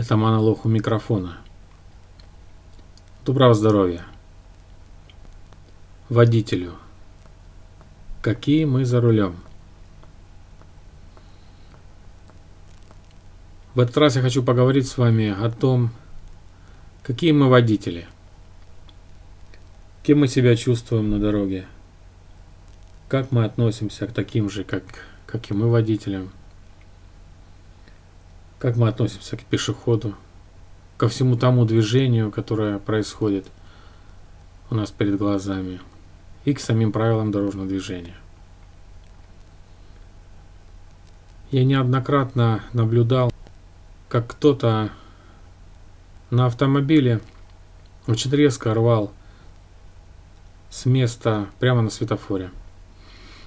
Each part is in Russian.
Это монолог у микрофона. Доброго здоровья. Водителю. Какие мы за рулем? В этот раз я хочу поговорить с вами о том, какие мы водители. Кем мы себя чувствуем на дороге. Как мы относимся к таким же, как, как и мы водителям как мы относимся к пешеходу, ко всему тому движению, которое происходит у нас перед глазами, и к самим правилам дорожного движения. Я неоднократно наблюдал, как кто-то на автомобиле очень резко рвал с места прямо на светофоре,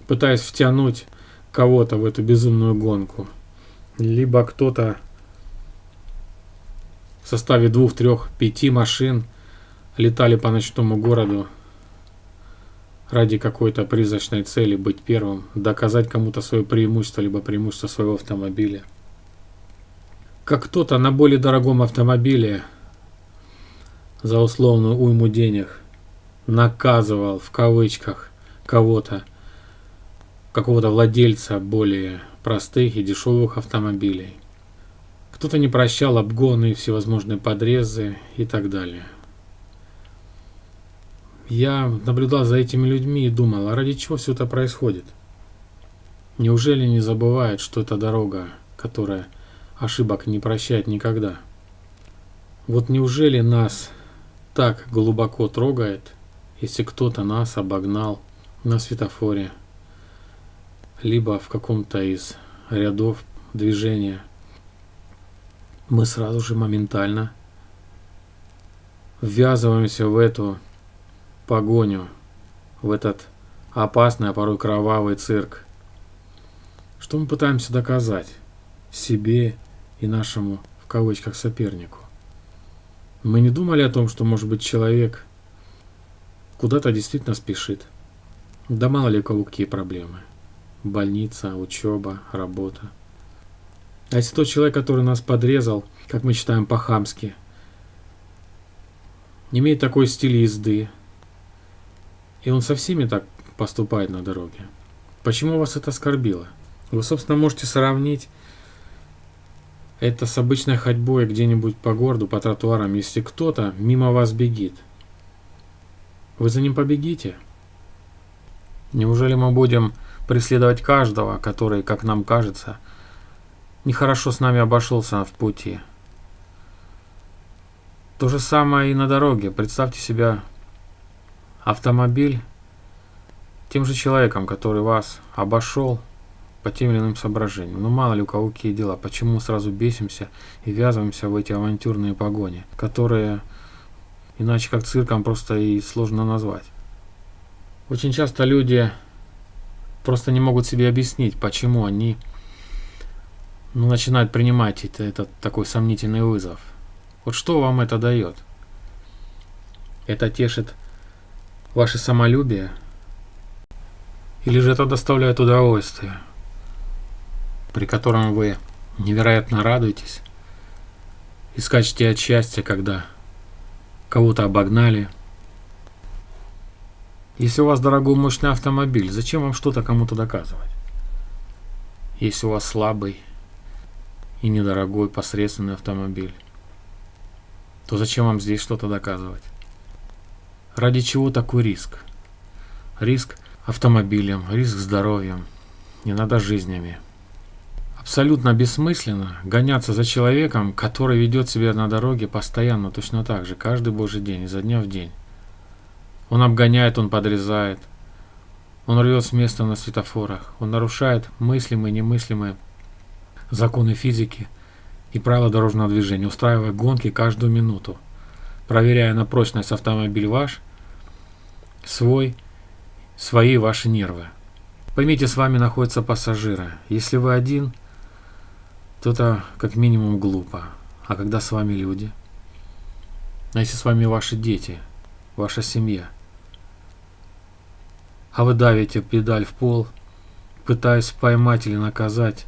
пытаясь втянуть кого-то в эту безумную гонку – либо кто-то в составе двух, трех, пяти машин летали по ночному городу ради какой-то призрачной цели быть первым, доказать кому-то свое преимущество, либо преимущество своего автомобиля. Как кто-то на более дорогом автомобиле за условную уйму денег наказывал в кавычках кого-то, какого-то владельца более простых и дешевых автомобилей. Кто-то не прощал обгоны, всевозможные подрезы и так далее. Я наблюдал за этими людьми и думал, а ради чего все это происходит? Неужели не забывают, что это дорога, которая ошибок не прощает никогда? Вот неужели нас так глубоко трогает, если кто-то нас обогнал на светофоре – либо в каком-то из рядов движения, мы сразу же моментально ввязываемся в эту погоню, в этот опасный, а порой кровавый цирк. Что мы пытаемся доказать себе и нашему, в кавычках, сопернику? Мы не думали о том, что, может быть, человек куда-то действительно спешит. Да мало ли у кого какие проблемы больница, учеба, работа. А если тот человек, который нас подрезал, как мы считаем по-хамски, имеет такой стиль езды, и он со всеми так поступает на дороге, почему вас это оскорбило? Вы, собственно, можете сравнить это с обычной ходьбой где-нибудь по городу, по тротуарам, если кто-то мимо вас бегит. Вы за ним побегите? Неужели мы будем преследовать каждого, который, как нам кажется, нехорошо с нами обошелся в пути. То же самое и на дороге. Представьте себя автомобиль тем же человеком, который вас обошел по тем или иным соображениям. Ну мало ли у кого какие дела, почему сразу бесимся и ввязываемся в эти авантюрные погони, которые иначе как цирком просто и сложно назвать. Очень часто люди просто не могут себе объяснить, почему они ну, начинают принимать это, этот такой сомнительный вызов. Вот что вам это дает? Это тешит ваше самолюбие? Или же это доставляет удовольствие, при котором вы невероятно радуетесь и скачете от счастья, когда кого-то обогнали, если у вас дорогой мощный автомобиль, зачем вам что-то кому-то доказывать? Если у вас слабый и недорогой посредственный автомобиль, то зачем вам здесь что-то доказывать? Ради чего такой риск? Риск автомобилем, риск здоровьем, надо жизнями. Абсолютно бессмысленно гоняться за человеком, который ведет себя на дороге постоянно точно так же, каждый божий день, изо дня в день. Он обгоняет, он подрезает. Он рвет с места на светофорах. Он нарушает мыслимые и немыслимые законы физики и правила дорожного движения, устраивая гонки каждую минуту, проверяя на прочность автомобиль ваш, свой, свои ваши нервы. Поймите, с вами находятся пассажиры. Если вы один, то это как минимум глупо. А когда с вами люди? А если с вами ваши дети, ваша семья – а вы давите педаль в пол, пытаясь поймать или наказать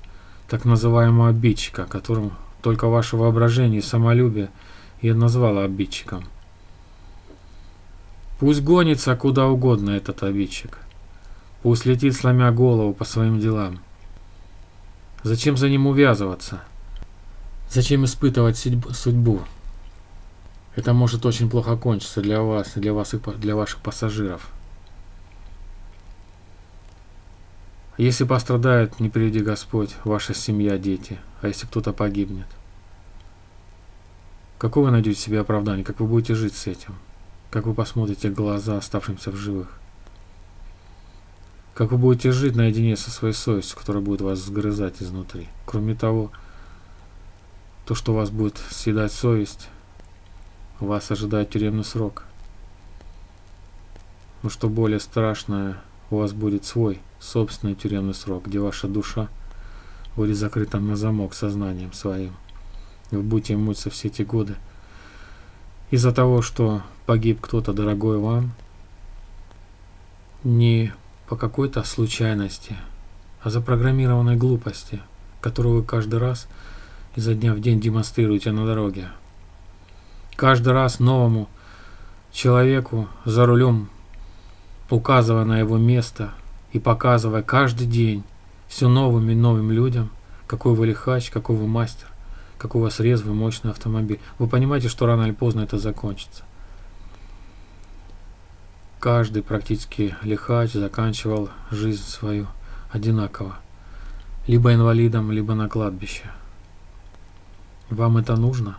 так называемого обидчика, которым только ваше воображение и самолюбие и назвало обидчиком. Пусть гонится куда угодно этот обидчик. Пусть летит, сломя голову по своим делам. Зачем за ним увязываться? Зачем испытывать судьбу? Это может очень плохо кончиться для вас, для вас и для ваших пассажиров. Если пострадает, не приведи Господь, ваша семья, дети, а если кто-то погибнет? Какое вы найдете себе оправдание, как вы будете жить с этим? Как вы посмотрите в глаза оставшимся в живых? Как вы будете жить наедине со своей совестью, которая будет вас сгрызать изнутри? Кроме того, то, что вас будет съедать совесть, вас ожидает тюремный срок. Но что более страшное, у вас будет свой собственный тюремный срок, где ваша душа будет закрыта на замок сознанием своим. Вы будете мучиться все эти годы из-за того, что погиб кто-то дорогой вам, не по какой-то случайности, а запрограммированной глупости, которую вы каждый раз изо дня в день демонстрируете на дороге. Каждый раз новому человеку за рулем, указывая на его место и показывая каждый день все новым и новым людям, какой вы лихач, какой вы мастер, какой у вас резвый, мощный автомобиль. Вы понимаете, что рано или поздно это закончится. Каждый практически лихач заканчивал жизнь свою одинаково. Либо инвалидом, либо на кладбище. Вам это нужно?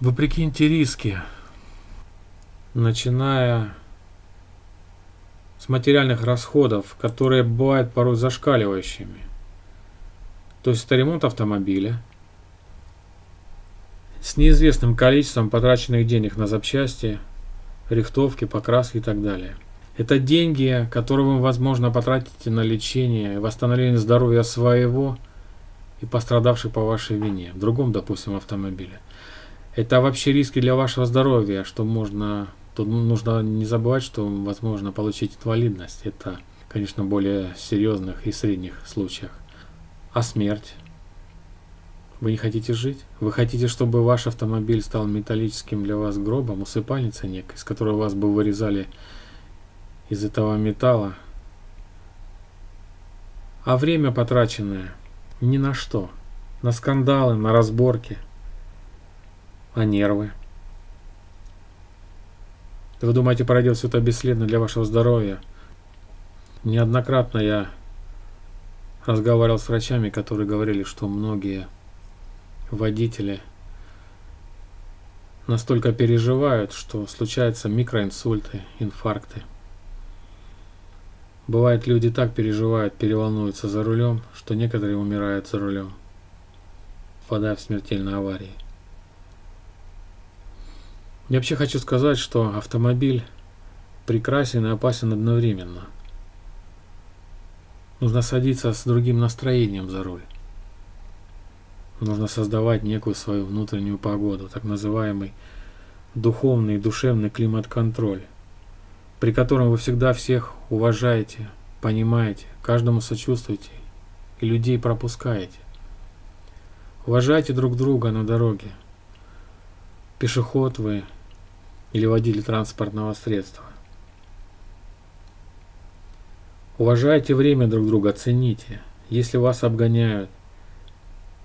Вы прикиньте риски, начиная с материальных расходов, которые бывают порой зашкаливающими. То есть это ремонт автомобиля с неизвестным количеством потраченных денег на запчасти, рихтовки, покраски и так далее. Это деньги, которые вы, возможно, потратите на лечение, восстановление здоровья своего и пострадавших по вашей вине, в другом, допустим, автомобиле. Это вообще риски для вашего здоровья, что можно... Тут нужно не забывать, что возможно получить инвалидность. Это, конечно, более серьезных и средних случаях. А смерть? Вы не хотите жить? Вы хотите, чтобы ваш автомобиль стал металлическим для вас гробом, усыпальницей некой, из которой вас бы вырезали из этого металла? А время потраченное ни на что. На скандалы, на разборки – а нервы? Вы думаете, пройдет все это бесследно для вашего здоровья? Неоднократно я разговаривал с врачами, которые говорили, что многие водители настолько переживают, что случаются микроинсульты, инфаркты. Бывает, люди так переживают, переволнуются за рулем, что некоторые умирают за рулем, впадая в смертельные аварии. Я вообще хочу сказать, что автомобиль прекрасен и опасен одновременно. Нужно садиться с другим настроением за руль. Нужно создавать некую свою внутреннюю погоду, так называемый духовный и душевный климат-контроль, при котором вы всегда всех уважаете, понимаете, каждому сочувствуете и людей пропускаете. Уважайте друг друга на дороге. Пешеход вы или водитель транспортного средства. Уважайте время друг друга, цените. Если вас обгоняют,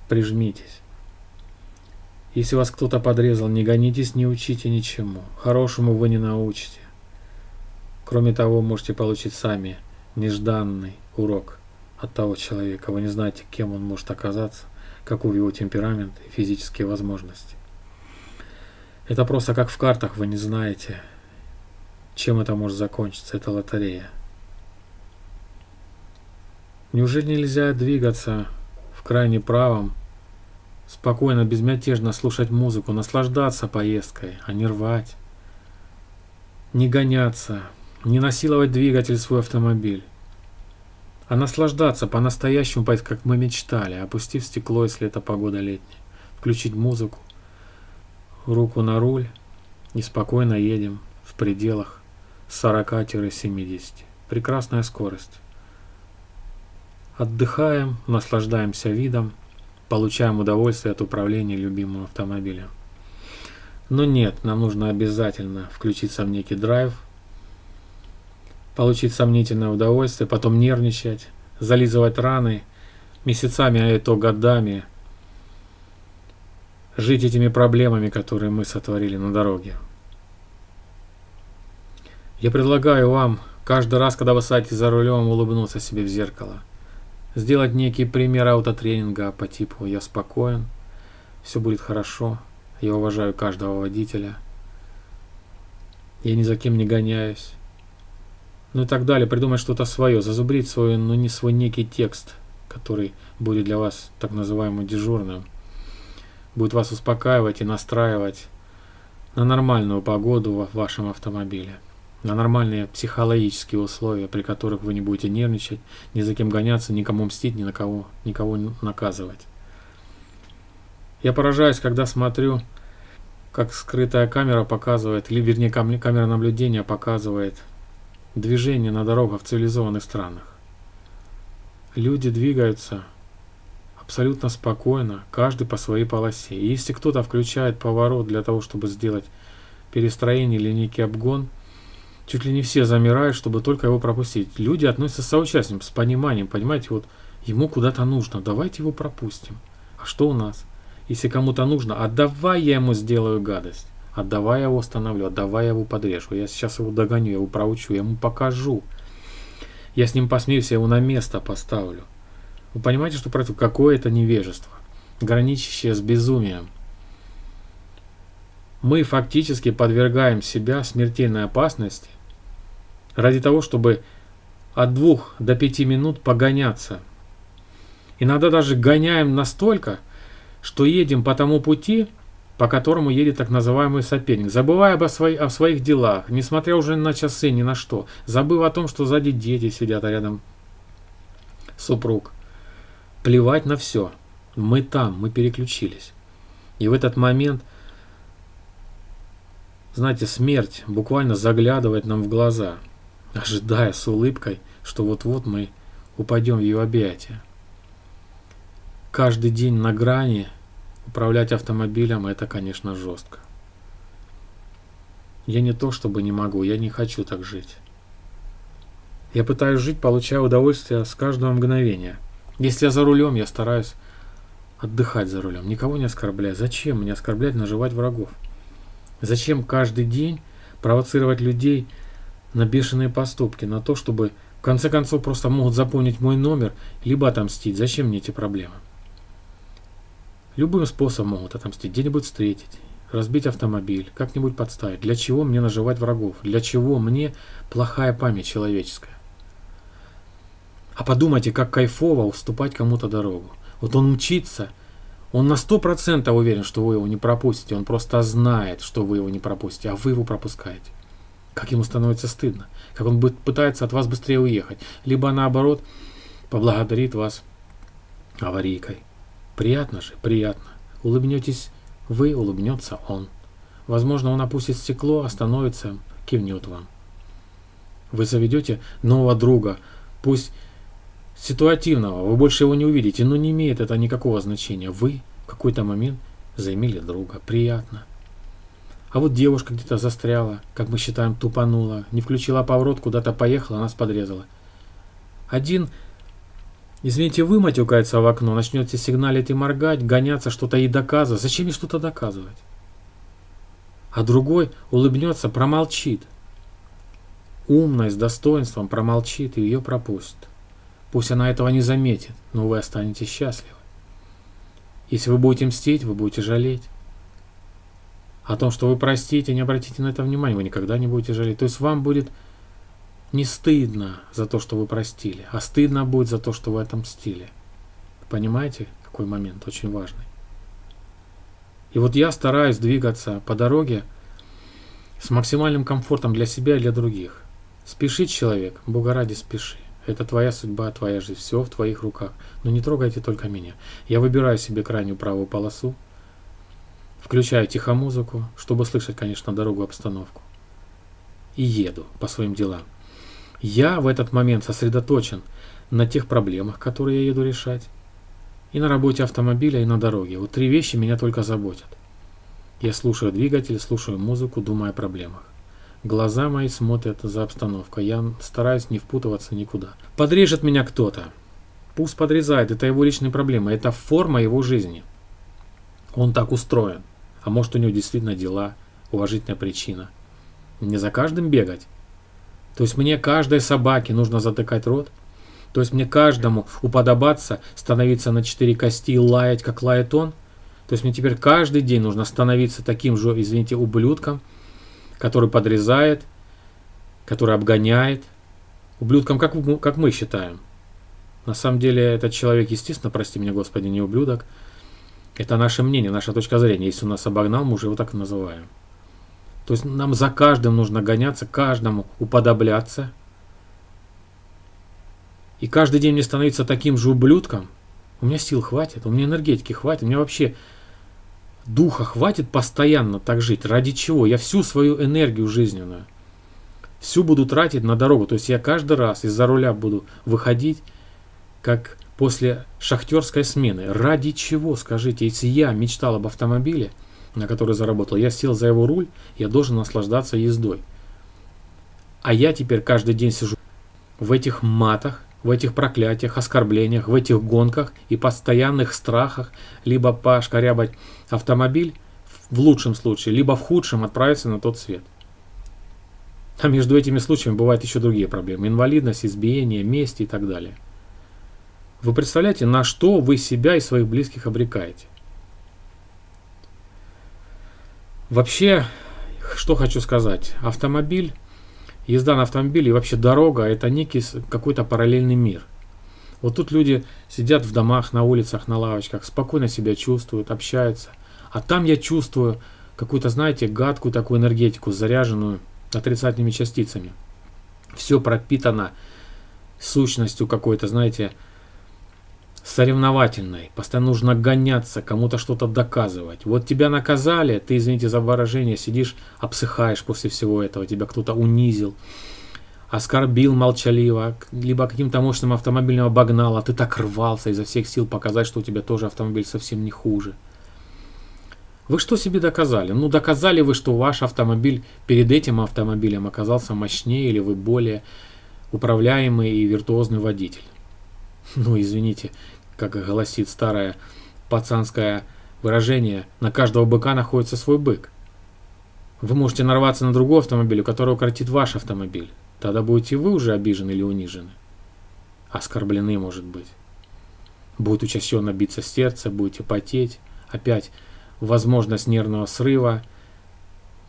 прижмитесь. Если вас кто-то подрезал, не гонитесь, не учите ничему. Хорошему вы не научите. Кроме того, можете получить сами нежданный урок от того человека. Вы не знаете, кем он может оказаться, каков его темперамент и физические возможности. Это просто как в картах, вы не знаете, чем это может закончиться, это лотерея. Неужели нельзя двигаться в крайне правом, спокойно, безмятежно слушать музыку, наслаждаться поездкой, а не рвать, не гоняться, не насиловать двигатель свой автомобиль, а наслаждаться по-настоящему, как мы мечтали, опустив стекло, если это погода летняя, включить музыку, руку на руль и спокойно едем в пределах 40-70. Прекрасная скорость. Отдыхаем, наслаждаемся видом, получаем удовольствие от управления любимым автомобилем. Но нет, нам нужно обязательно включиться в некий драйв, получить сомнительное удовольствие, потом нервничать, зализывать раны месяцами, а это годами, жить этими проблемами, которые мы сотворили на дороге. Я предлагаю вам каждый раз, когда вы садитесь за рулем, улыбнуться себе в зеркало. Сделать некий пример аутотренинга по типу «я спокоен», «все будет хорошо», «я уважаю каждого водителя», «я ни за кем не гоняюсь», ну и так далее. Придумать что-то свое, зазубрить свой, но не свой некий текст, который будет для вас так называемым дежурным. Будет вас успокаивать и настраивать на нормальную погоду в вашем автомобиле на нормальные психологические условия, при которых вы не будете нервничать, ни за кем гоняться, никому мстить, ни на кого, никого наказывать. Я поражаюсь, когда смотрю, как скрытая камера показывает, или вернее камера наблюдения показывает движение на дорогах в цивилизованных странах. Люди двигаются абсолютно спокойно, каждый по своей полосе. И если кто-то включает поворот для того, чтобы сделать перестроение или некий обгон – Чуть ли не все замирают, чтобы только его пропустить. Люди относятся с соучастием, с пониманием. Понимаете, вот ему куда-то нужно, давайте его пропустим. А что у нас? Если кому-то нужно, отдавай я ему сделаю гадость. Отдавай я его остановлю, отдавай я его подрежу. Я сейчас его догоню, я его проучу, я ему покажу. Я с ним посмеюсь, я его на место поставлю. Вы понимаете, что происходит? Какое это невежество, граничащее с безумием мы фактически подвергаем себя смертельной опасности ради того, чтобы от двух до пяти минут погоняться. Иногда даже гоняем настолько, что едем по тому пути, по которому едет так называемый соперник, забывая об свои, о своих делах, несмотря уже на часы, ни на что, забыв о том, что сзади дети сидят, а рядом супруг. Плевать на все. Мы там, мы переключились. И в этот момент – знаете, смерть буквально заглядывает нам в глаза, ожидая с улыбкой, что вот-вот мы упадем в ее объятия. Каждый день на грани управлять автомобилем это, конечно, жестко. Я не то чтобы не могу, я не хочу так жить. Я пытаюсь жить, получая удовольствие с каждого мгновения. Если я за рулем, я стараюсь отдыхать за рулем, никого не оскорблять. Зачем мне оскорблять, наживать врагов? Зачем каждый день провоцировать людей на бешеные поступки, на то, чтобы в конце концов просто могут запомнить мой номер, либо отомстить. Зачем мне эти проблемы? Любым способом могут отомстить, где-нибудь встретить, разбить автомобиль, как-нибудь подставить. Для чего мне наживать врагов? Для чего мне плохая память человеческая? А подумайте, как кайфово уступать кому-то дорогу. Вот он мчится, он на сто процентов уверен, что вы его не пропустите. Он просто знает, что вы его не пропустите, а вы его пропускаете. Как ему становится стыдно. Как он пытается от вас быстрее уехать. Либо наоборот, поблагодарит вас аварийкой. Приятно же, приятно. Улыбнетесь вы, улыбнется он. Возможно, он опустит стекло, остановится, кивнет вам. Вы заведете нового друга, пусть ситуативного, вы больше его не увидите, но не имеет это никакого значения. Вы в какой-то момент заимели друга, приятно. А вот девушка где-то застряла, как мы считаем, тупанула, не включила поворот, куда-то поехала, нас подрезала. Один, извините, вы матюкается в окно, начнете сигналить и моргать, гоняться, что-то ей доказывать. Зачем ей что-то доказывать? А другой улыбнется, промолчит. Умная, с достоинством промолчит и ее пропустит. Пусть она этого не заметит, но вы останетесь счастливы. Если вы будете мстить, вы будете жалеть. О том, что вы простите, не обратите на это внимания, вы никогда не будете жалеть. То есть вам будет не стыдно за то, что вы простили, а стыдно будет за то, что вы отомстили. Понимаете, какой момент очень важный? И вот я стараюсь двигаться по дороге с максимальным комфортом для себя и для других. Спешит человек, Бога ради спеши. Это твоя судьба, твоя жизнь, все в твоих руках. Но не трогайте только меня. Я выбираю себе крайнюю правую полосу, включаю тихомузыку, чтобы слышать, конечно, дорогу, обстановку. И еду по своим делам. Я в этот момент сосредоточен на тех проблемах, которые я еду решать. и на работе автомобиля, и на дороге. Вот три вещи меня только заботят. Я слушаю двигатель, слушаю музыку, думаю о проблемах. Глаза мои смотрят за обстановкой. Я стараюсь не впутываться никуда. Подрежет меня кто-то. Пусть подрезает, это его личные проблемы, это форма его жизни. Он так устроен. А может у него действительно дела, уважительная причина. Не за каждым бегать. То есть мне каждой собаке нужно затыкать рот. То есть мне каждому уподобаться, становиться на четыре кости и лаять, как лает он. То есть мне теперь каждый день нужно становиться таким же, извините, ублюдком, который подрезает, который обгоняет. Ублюдком, как, как мы считаем. На самом деле этот человек, естественно, прости меня, Господи, не ублюдок. Это наше мнение, наша точка зрения. Если он нас обогнал, мы уже его так и называем. То есть нам за каждым нужно гоняться, каждому уподобляться. И каждый день мне становиться таким же ублюдком. У меня сил хватит, у меня энергетики хватит, у меня вообще духа хватит постоянно так жить. Ради чего? Я всю свою энергию жизненную, всю буду тратить на дорогу. То есть я каждый раз из-за руля буду выходить, как после шахтерской смены. Ради чего, скажите, если я мечтал об автомобиле, на который заработал, я сел за его руль, я должен наслаждаться ездой. А я теперь каждый день сижу в этих матах, в этих проклятиях, оскорблениях, в этих гонках и постоянных страхах либо пошкарябать автомобиль в лучшем случае, либо в худшем отправиться на тот свет. А между этими случаями бывают еще другие проблемы. Инвалидность, избиение, месть и так далее. Вы представляете, на что вы себя и своих близких обрекаете? Вообще, что хочу сказать. Автомобиль, езда на автомобиле и вообще дорога – это некий какой-то параллельный мир. Вот тут люди сидят в домах, на улицах, на лавочках, спокойно себя чувствуют, общаются. А там я чувствую какую-то, знаете, гадкую такую энергетику, заряженную отрицательными частицами. Все пропитано сущностью какой-то, знаете, соревновательной. Постоянно нужно гоняться, кому-то что-то доказывать. Вот тебя наказали, ты, извините за выражение, сидишь, обсыхаешь после всего этого, тебя кто-то унизил, оскорбил молчаливо, либо каким-то мощным автомобилем обогнал, а ты так рвался изо всех сил показать, что у тебя тоже автомобиль совсем не хуже. Вы что себе доказали? Ну, доказали вы, что ваш автомобиль перед этим автомобилем оказался мощнее, или вы более управляемый и виртуозный водитель. Ну, извините, как гласит старое пацанское выражение, на каждого быка находится свой бык. Вы можете нарваться на другой автомобиль, у которого укоротит ваш автомобиль. Тогда будете вы уже обижены или унижены. Оскорблены, может быть. Будет учащенно биться сердце, будете потеть. Опять возможность нервного срыва.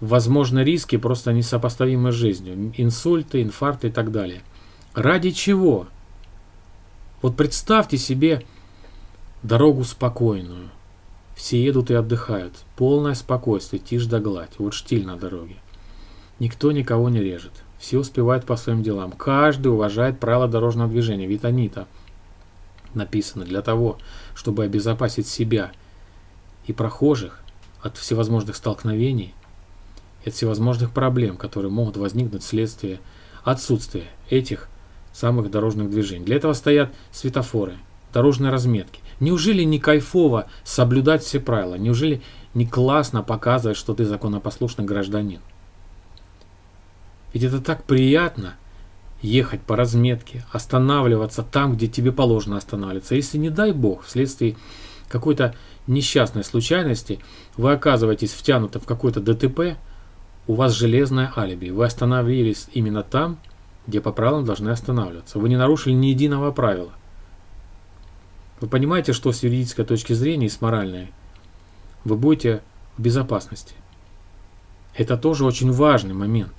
Возможно, риски просто несопоставимы с жизнью. Инсульты, инфаркты и так далее. Ради чего? Вот представьте себе Дорогу спокойную. Все едут и отдыхают. Полное спокойствие, тишь да гладь. Вот штиль на дороге. Никто никого не режет. Все успевают по своим делам. Каждый уважает правила дорожного движения. Ведь они-то написаны для того, чтобы обезопасить себя и прохожих от всевозможных столкновений, от всевозможных проблем, которые могут возникнуть вследствие отсутствия этих самых дорожных движений. Для этого стоят светофоры, дорожные разметки. Неужели не кайфово соблюдать все правила? Неужели не классно показывать, что ты законопослушный гражданин? Ведь это так приятно ехать по разметке, останавливаться там, где тебе положено останавливаться. Если не дай бог, вследствие какой-то несчастной случайности вы оказываетесь втянуты в какой-то ДТП, у вас железное алиби. Вы остановились именно там, где по правилам должны останавливаться. Вы не нарушили ни единого правила. Вы понимаете, что с юридической точки зрения и с моральной вы будете в безопасности. Это тоже очень важный момент.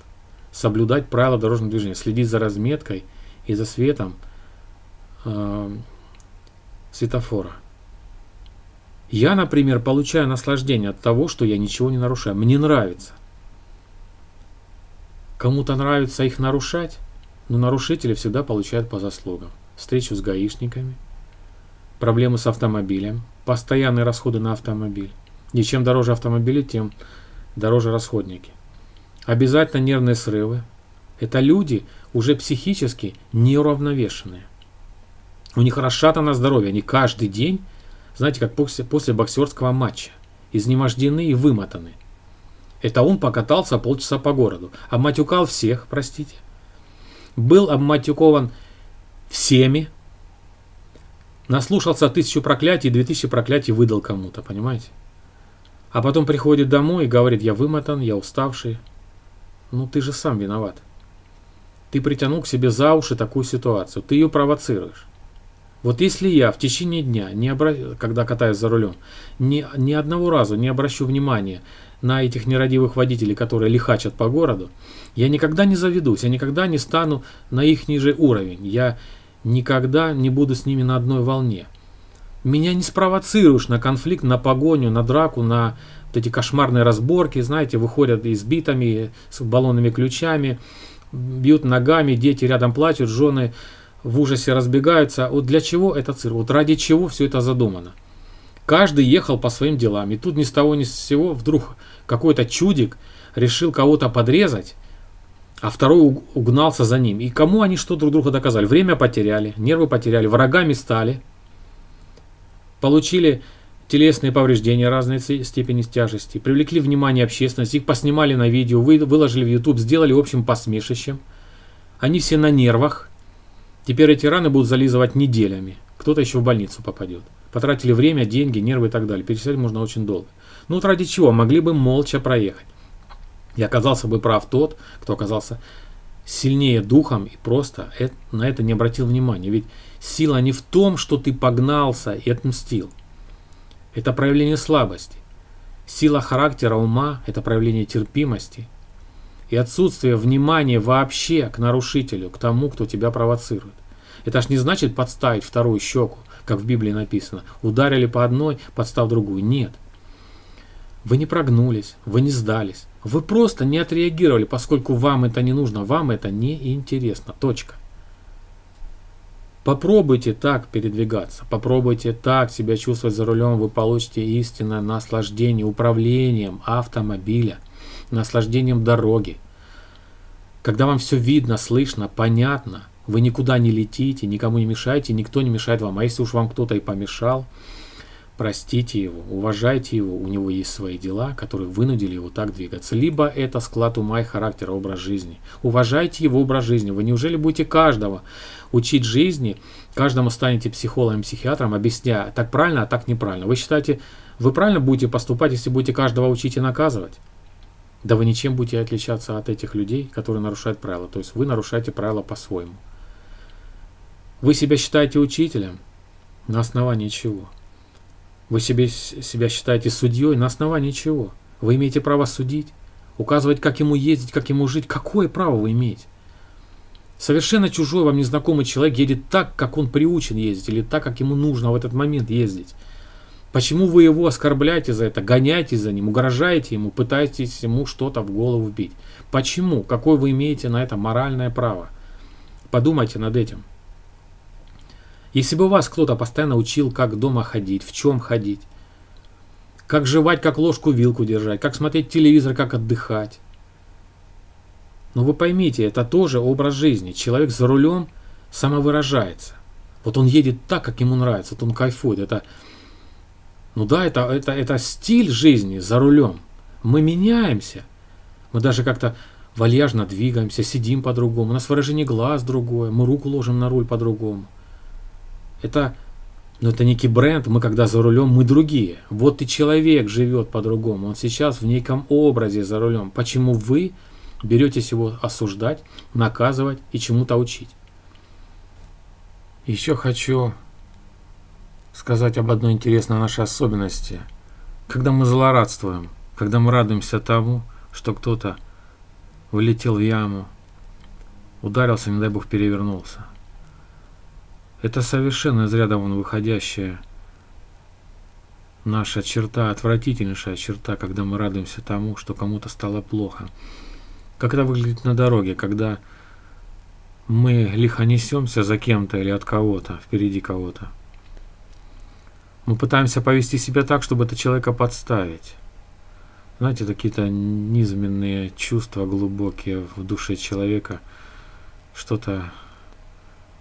Соблюдать правила дорожного движения, следить за разметкой и за светом э, светофора. Я, например, получаю наслаждение от того, что я ничего не нарушаю. Мне нравится. Кому-то нравится их нарушать, но нарушители всегда получают по заслугам. Встречу с гаишниками – проблемы с автомобилем, постоянные расходы на автомобиль. И чем дороже автомобили, тем дороже расходники. Обязательно нервные срывы. Это люди уже психически неуравновешенные. У них расшатано здоровье. Они каждый день знаете, как после, после боксерского матча. Изнемождены и вымотаны. Это он покатался полчаса по городу. Обматюкал всех, простите. Был обматюкован всеми. Наслушался тысячу проклятий, две тысячи проклятий выдал кому-то, понимаете? А потом приходит домой и говорит, я вымотан, я уставший. Ну ты же сам виноват. Ты притянул к себе за уши такую ситуацию, ты ее провоцируешь. Вот если я в течение дня, не обра... когда катаюсь за рулем, ни, ни одного раза не обращу внимания на этих нерадивых водителей, которые лихачат по городу, я никогда не заведусь, я никогда не стану на их ниже уровень, я никогда не буду с ними на одной волне. Меня не спровоцируешь на конфликт, на погоню, на драку, на вот эти кошмарные разборки, знаете, выходят избитыми, с баллонными ключами, бьют ногами, дети рядом плачут, жены в ужасе разбегаются. Вот для чего это цирк? Вот ради чего все это задумано? Каждый ехал по своим делам. И тут ни с того ни с сего вдруг какой-то чудик решил кого-то подрезать, а второй угнался за ним. И кому они что друг друга доказали? Время потеряли, нервы потеряли, врагами стали. Получили телесные повреждения разной степени тяжести, привлекли внимание общественности, их поснимали на видео, выложили в YouTube, сделали общим посмешищем. Они все на нервах. Теперь эти раны будут зализывать неделями. Кто-то еще в больницу попадет. Потратили время, деньги, нервы и так далее. Перечислять можно очень долго. Ну вот ради чего? Могли бы молча проехать. И оказался бы прав тот, кто оказался сильнее духом и просто на это не обратил внимания. Ведь сила не в том, что ты погнался и отмстил. Это проявление слабости. Сила характера ума – это проявление терпимости. И отсутствие внимания вообще к нарушителю, к тому, кто тебя провоцирует. Это ж не значит подставить вторую щеку, как в Библии написано. Ударили по одной, подстав другую. Нет. Вы не прогнулись, вы не сдались. Вы просто не отреагировали, поскольку вам это не нужно, вам это не интересно. Точка. Попробуйте так передвигаться, попробуйте так себя чувствовать за рулем, вы получите истинное наслаждение управлением автомобиля, наслаждением дороги. Когда вам все видно, слышно, понятно, вы никуда не летите, никому не мешаете, никто не мешает вам. А если уж вам кто-то и помешал, простите его, уважайте его, у него есть свои дела, которые вынудили его так двигаться. Либо это склад ума и характера, образ жизни. Уважайте его образ жизни. Вы неужели будете каждого учить жизни, каждому станете психологом, психиатром, объясняя, так правильно, а так неправильно. Вы считаете, вы правильно будете поступать, если будете каждого учить и наказывать? Да вы ничем будете отличаться от этих людей, которые нарушают правила. То есть вы нарушаете правила по-своему. Вы себя считаете учителем? На основании чего? Вы себе, себя считаете судьей на основании чего? Вы имеете право судить, указывать, как ему ездить, как ему жить. Какое право вы имеете? Совершенно чужой вам незнакомый человек едет так, как он приучен ездить, или так, как ему нужно в этот момент ездить. Почему вы его оскорбляете за это, гоняете за ним, угрожаете ему, пытаетесь ему что-то в голову вбить? Почему? Какое вы имеете на это моральное право? Подумайте над этим. Если бы вас кто-то постоянно учил, как дома ходить, в чем ходить, как жевать, как ложку-вилку держать, как смотреть телевизор, как отдыхать. Но вы поймите, это тоже образ жизни. Человек за рулем самовыражается. Вот он едет так, как ему нравится, вот он кайфует. Это, ну да, это, это, это стиль жизни за рулем. Мы меняемся. Мы даже как-то вальяжно двигаемся, сидим по-другому. У нас выражение глаз другое, мы руку ложим на руль по-другому. Это, ну, это некий бренд, мы когда за рулем, мы другие. Вот и человек живет по-другому, он сейчас в неком образе за рулем. Почему вы беретесь его осуждать, наказывать и чему-то учить? Еще хочу сказать об одной интересной нашей особенности. Когда мы злорадствуем, когда мы радуемся тому, что кто-то вылетел в яму, ударился, не дай бог, перевернулся. Это совершенно из ряда вон выходящая наша черта, отвратительнейшая черта, когда мы радуемся тому, что кому-то стало плохо. Как это выглядит на дороге, когда мы лихо несемся за кем-то или от кого-то, впереди кого-то. Мы пытаемся повести себя так, чтобы это человека подставить. Знаете, какие-то низменные чувства глубокие в душе человека, что-то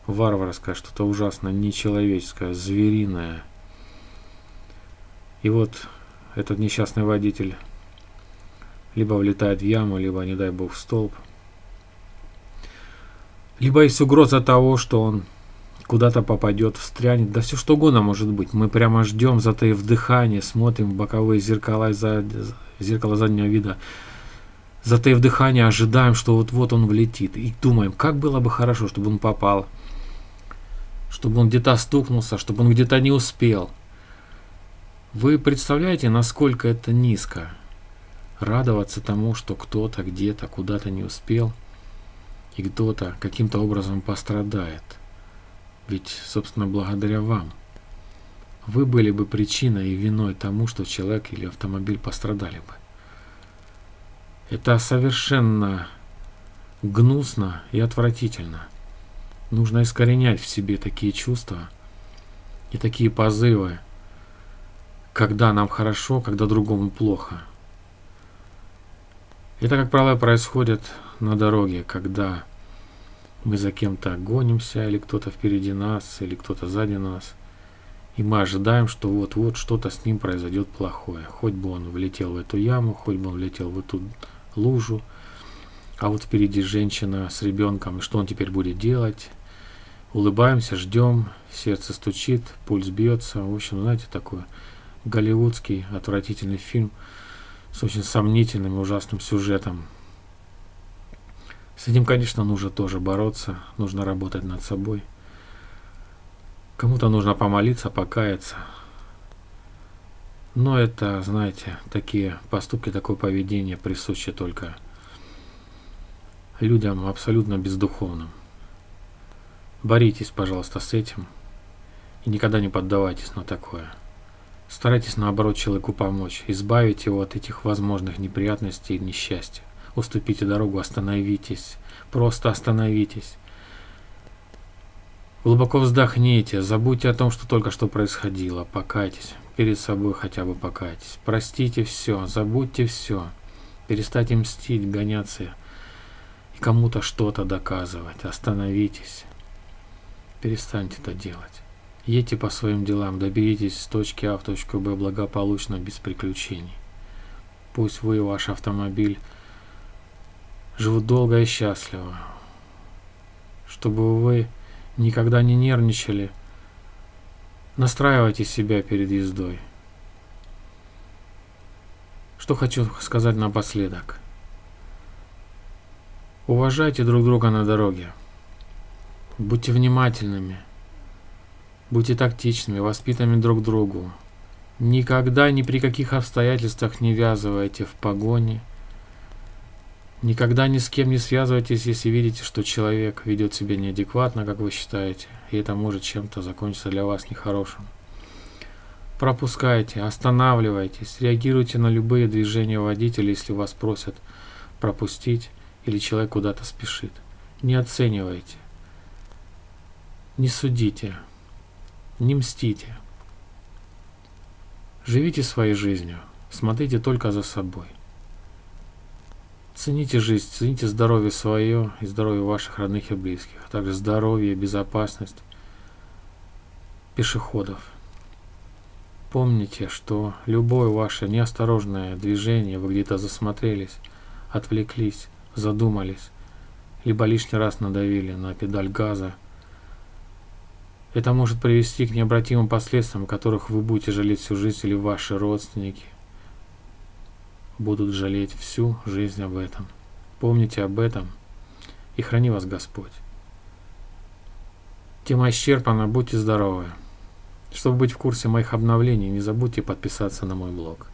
варварское, что-то ужасно нечеловеческое, звериное. И вот этот несчастный водитель либо влетает в яму, либо, не дай бог, в столб. Либо есть угроза того, что он куда-то попадет, встрянет, да все что угодно может быть. Мы прямо ждем, затаив дыхание, смотрим в боковые зеркала, за, зеркало заднего вида, затаив дыхание, ожидаем, что вот-вот он влетит. И думаем, как было бы хорошо, чтобы он попал, чтобы он где-то стукнулся, чтобы он где-то не успел. Вы представляете, насколько это низко? Радоваться тому, что кто-то где-то куда-то не успел, и кто-то каким-то образом пострадает – ведь, собственно, благодаря вам. Вы были бы причиной и виной тому, что человек или автомобиль пострадали бы. Это совершенно гнусно и отвратительно. Нужно искоренять в себе такие чувства и такие позывы, когда нам хорошо, когда другому плохо. Это, как правило, происходит на дороге, когда мы за кем-то гонимся, или кто-то впереди нас, или кто-то сзади нас. И мы ожидаем, что вот-вот что-то с ним произойдет плохое. Хоть бы он влетел в эту яму, хоть бы он влетел в эту лужу. А вот впереди женщина с ребенком, и что он теперь будет делать? Улыбаемся, ждем, сердце стучит, пульс бьется. В общем, знаете, такой голливудский отвратительный фильм с очень сомнительным и ужасным сюжетом. С этим, конечно, нужно тоже бороться, нужно работать над собой. Кому-то нужно помолиться, покаяться. Но это, знаете, такие поступки, такое поведение присуще только людям абсолютно бездуховным. Боритесь, пожалуйста, с этим и никогда не поддавайтесь на такое. Старайтесь, наоборот, человеку помочь, избавить его от этих возможных неприятностей и несчастья. Уступите дорогу, остановитесь. Просто остановитесь. Глубоко вздохните, забудьте о том, что только что происходило. Покайтесь. Перед собой хотя бы покайтесь. Простите все, забудьте все. Перестаньте мстить, гоняться и кому-то что-то доказывать. Остановитесь. Перестаньте это делать. Едьте по своим делам, доберитесь с точки А в точку Б благополучно, без приключений. Пусть вы и ваш автомобиль живут долго и счастливо. Чтобы вы никогда не нервничали, настраивайте себя перед ездой. Что хочу сказать напоследок. Уважайте друг друга на дороге. Будьте внимательными. Будьте тактичными, воспитанными друг другу. Никогда ни при каких обстоятельствах не ввязывайте в погони – Никогда ни с кем не связывайтесь, если видите, что человек ведет себя неадекватно, как вы считаете, и это может чем-то закончиться для вас нехорошим. Пропускайте, останавливайтесь, реагируйте на любые движения водителя, если вас просят пропустить или человек куда-то спешит. Не оценивайте, не судите, не мстите. Живите своей жизнью, смотрите только за собой. Цените жизнь, цените здоровье свое и здоровье ваших родных и близких, а также здоровье и безопасность пешеходов. Помните, что любое ваше неосторожное движение, вы где-то засмотрелись, отвлеклись, задумались, либо лишний раз надавили на педаль газа, это может привести к необратимым последствиям, которых вы будете жалеть всю жизнь или ваши родственники – будут жалеть всю жизнь об этом. Помните об этом и храни вас Господь. Тема исчерпана, будьте здоровы. Чтобы быть в курсе моих обновлений, не забудьте подписаться на мой блог.